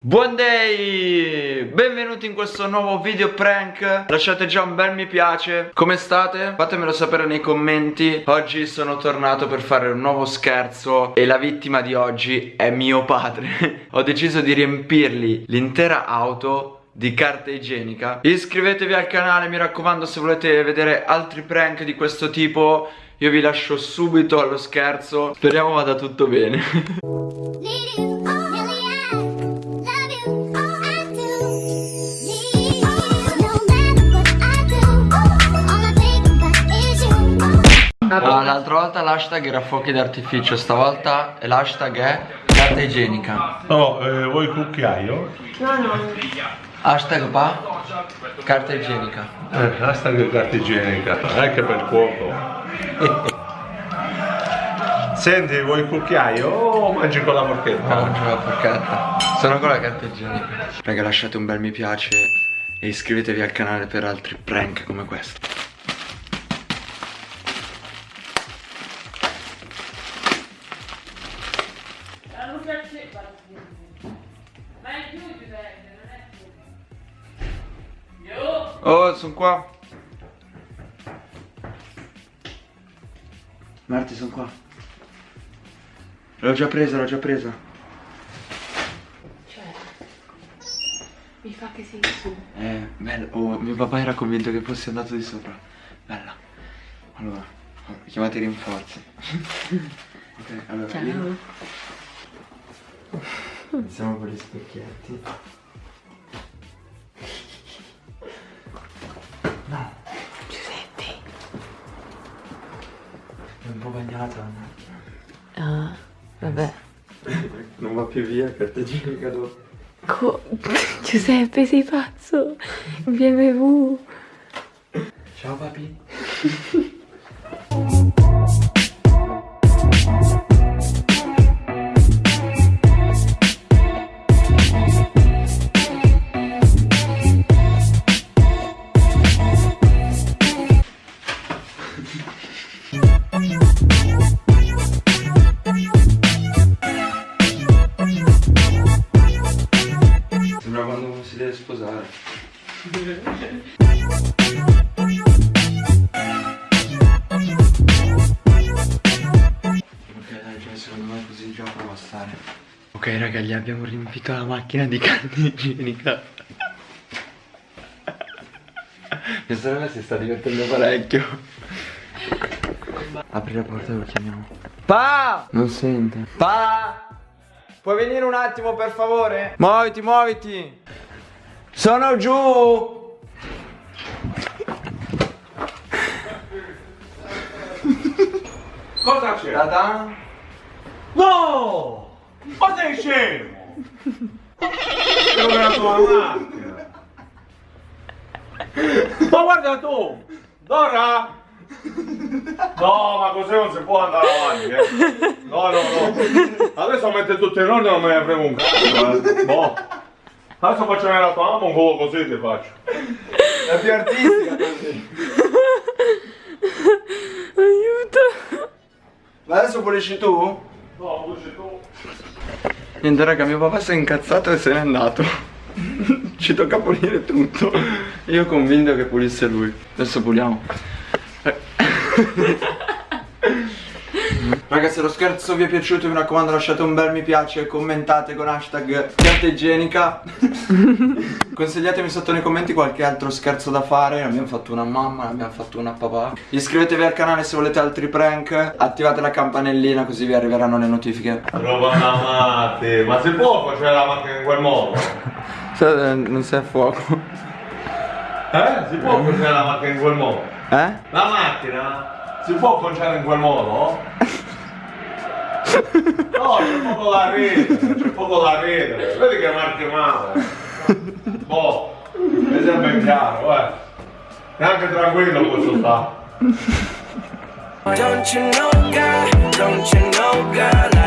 Buon day! Benvenuti in questo nuovo video prank. Lasciate già un bel mi piace. Come state? Fatemelo sapere nei commenti. Oggi sono tornato per fare un nuovo scherzo E la vittima di oggi è mio padre. Ho deciso di riempirgli l'intera auto di carta igienica. Iscrivetevi al canale mi raccomando se volete vedere altri prank di questo tipo Io vi lascio subito allo scherzo. Speriamo vada tutto bene Ah, l'altra volta l'hashtag era fuochi d'artificio, stavolta l'hashtag è carta igienica. No, eh, vuoi cucchiaio? Hashtag pa? Carta igienica. Eh, hashtag carta igienica, anche per cuoco. Senti, vuoi cucchiaio o mangi con la forchetta? No, non c'è la forchetta. Sono con la carta igienica. Raga, lasciate un bel mi piace e iscrivetevi al canale per altri prank come questo. Oh, sono qua. Marti, sono qua. L'ho già presa, l'ho già presa. Cioè, mi fa che sei su. Eh, bello. Oh, mio papà era convinto che fossi andato di sopra. Bella. Allora, chiamate i rinforzi. ok, allora. Ciao. Io... Iniziamo con gli specchietti. No, Giuseppe. è un po' bagnata. Ah, vabbè. Non va più via, carta igienica dopo. Co- Giuseppe, sei pazzo? BMW. Ciao papi. secondo me così già prova a stare. Ok raga, gli abbiamo riempito la macchina di carta igienica. Mia sorella si sta divertendo parecchio. Apri la porta e lo chiamiamo. Pa! Non sente. Pa! Puoi venire un attimo per favore? Muoviti, muoviti! Sono giù! Cosa c'è? Ta-da! No! Ma sei scemo! Sono la tua macchina! Ma guarda tu! Dora! No, ma così non si può andare avanti, eh! No, no, no! Adesso mette tutto in ordine non me ne frego un cazzo! Boh! Adesso faccio la tua mamma un volo così ti faccio! È più artistica così. Aiuto. Ma adesso pulisci tu? No, pulisci tu! Niente raga, mio papà si è incazzato e se n'è andato. Ci tocca pulire tutto. Io convinto che pulisse lui. Adesso puliamo. Eh. Raga se lo scherzo vi è piaciuto mi raccomando lasciate un bel mi piace Commentate con hashtag carta igienica Consigliatemi sotto nei commenti qualche altro scherzo da fare Ne abbiamo fatto una mamma, ne abbiamo fatto una papà Iscrivetevi al canale se volete altri prank Attivate la campanellina così vi arriveranno le notifiche Trova una matti! Ma si può facere la macchina in quel modo? Se- Non sei a fuoco Eh? Si può cucinare la macchina in quel modo? Eh? La macchina si può conciare in quel modo? No, c'è poco da ridere, c'è poco da ridere. Vedi che marchi male. Boh, mi sembra chiaro, eh. E anche tranquillo posso stare. Don't you know, God? Don't you know, God?